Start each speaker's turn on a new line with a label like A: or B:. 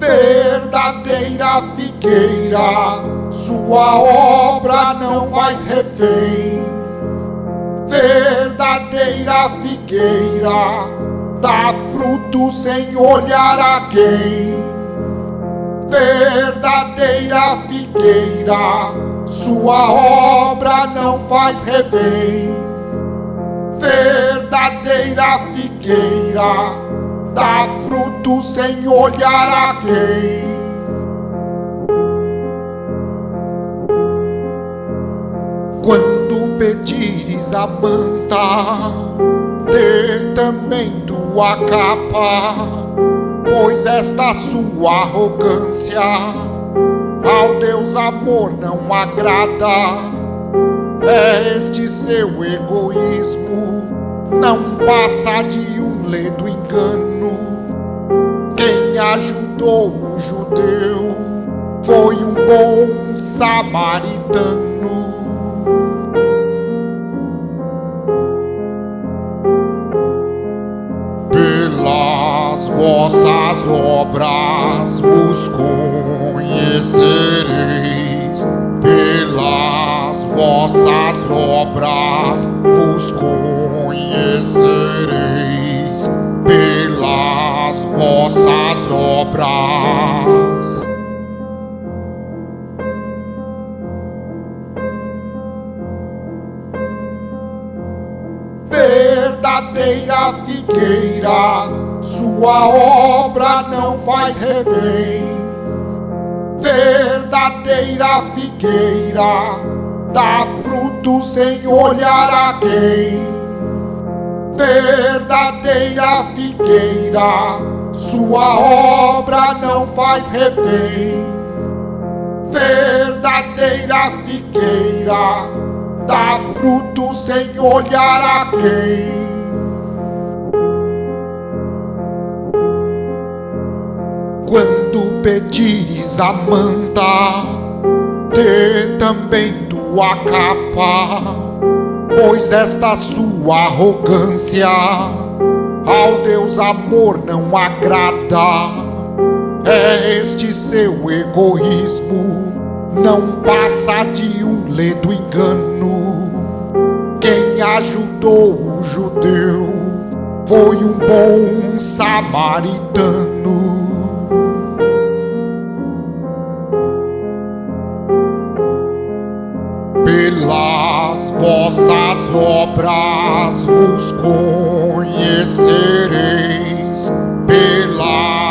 A: verdadeira figueira, sua obra não faz refém. Verdadeira figueira, dá fruto sem olhar a quem. Verdadeira figueira, sua obra não faz refém. Verdadeira figueira, dá fruto sem olhar a quem. Quando pedires a manta, dê também tua capa, pois esta sua arrogância ao Deus amor não agrada. É este seu egoísmo, não passa de um ledo ajudou o judeu. Foi um bom samaritano. Pelas vossas obras vos conhecereis, pelas vossas obras vos conhecereis vossas obras. Verdadeira figueira, sua obra não faz refém. Verdadeira figueira, dá fruto sem olhar a quem verdadeira figueira, sua obra não faz refém. Verdadeira figueira, dá fruto sem olhar a quem. Quando pedires a manta, dê também tua capa pois esta sua arrogância ao Deus amor não agrada. É este seu egoísmo, não passa de um ledo engano. Quem ajudou o judeu foi um bom samaritano. pelas vossas obras vos your cities belong.